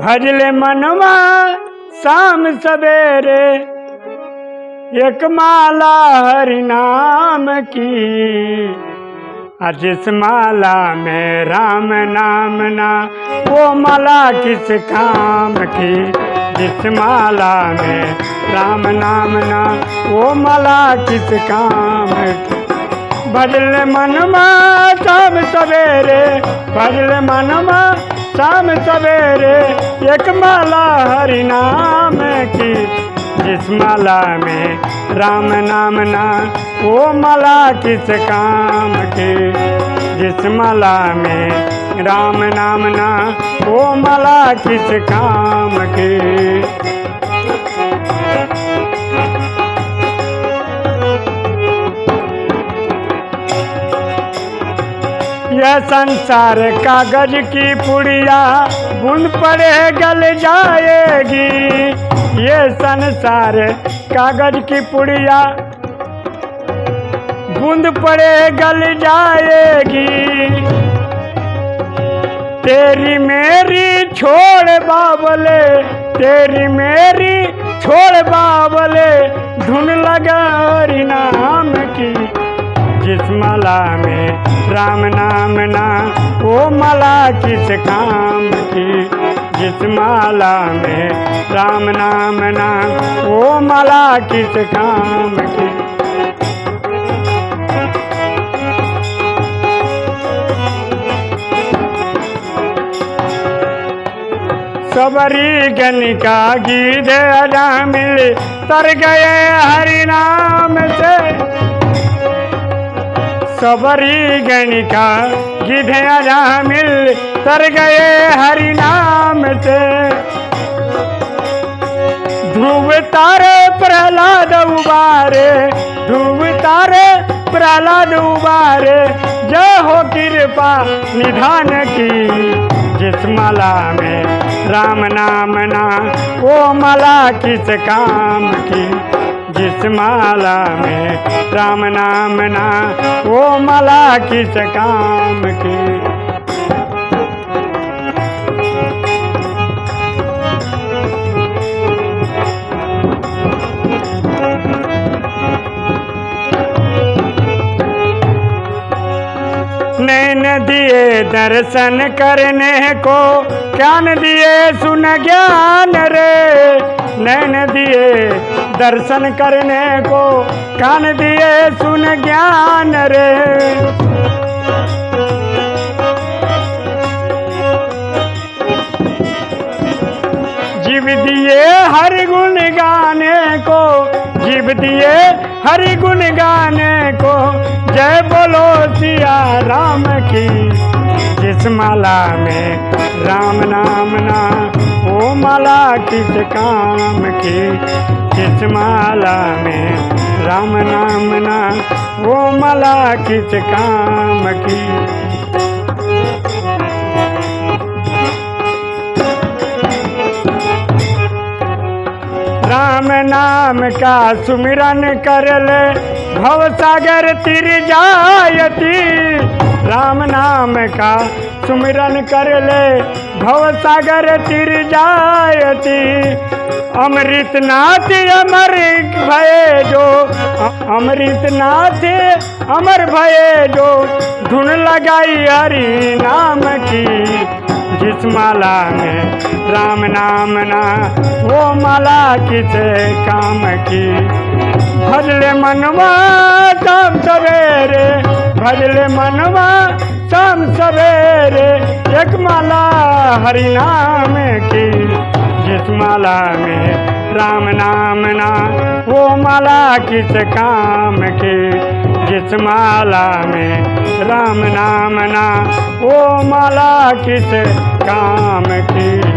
भजले मनवा शाम सवेरे, एक माला हरि नाम की। जिस माला में राम नाम ना, वो माला किस काम की? जिस माला में राम नाम ना, वो माला किस काम की? भजल मनमा शाम सवेरे भजल मनमा शाम सवेरे एक माला हरि नाम की, जिस माला में राम नाम ना, वो माला किस काम की? जिस माला में राम नाम ना, वो माला किस काम की? यह संसार कागज़ की पुड़िया। बुन पड़े गल जाएगी। ये संसार कागज़ की पुड़िया। बूंद पड़े गल जाएगी। तेरी मेरी छोड़ बाबले तेरी मेरी छोड़ बाबले धुन लगा नाम की। जिस माला में राम नाम ना वो मला किस काम की। जिस माला में राम नाम ना वो माला किस काम की। सबरी गनिका गीत अजा मिल, तर गए हरि नाम से। सबरी गणिका गिधे मिल तर गए हरि नाम से। ध्रुव तारे प्रहलाद उबारे, ध्रुव तारे प्रहलाद उबारे, जय हो कृपा निधान की जिस माला में राम नाम ना, वो माला किस काम की? जिस माला में राम नाम ना वो माला किस काम की। दिए दर्शन करने को। ज्ञान दिए, सुन ज्ञान रे। नैन दिए दर्शन करने को। कान दिए, सुन ज्ञान रे। जीव दिए हर गुण गाने को। जीव दिए हर गुण गाने को। जय बोलो सिया राम की। जिस माला में राम नाम ना, वो माला किस काम की? जिस माला में राम नाम ना, वो माला किस काम की? राम नाम का सुमिरन कर ले। भव सागर तिर जायती राम नाम का सुमिरन कर ले। भव सागर तिर जायती अमृत नाथ अमर भये जो। अमृत नाथ अमर भये जो। धुन लगाई हरि नाम की माला में। राम नाम ना, वो माला किस काम की? भजले मनवा शाम सवेरे, भजले मनवा शाम सवेरे, एक माला हरि नाम की। जिस माला में राम नाम ना, वो माला किस काम की? जिस माला में राम नाम ना, वो माला किस काम की।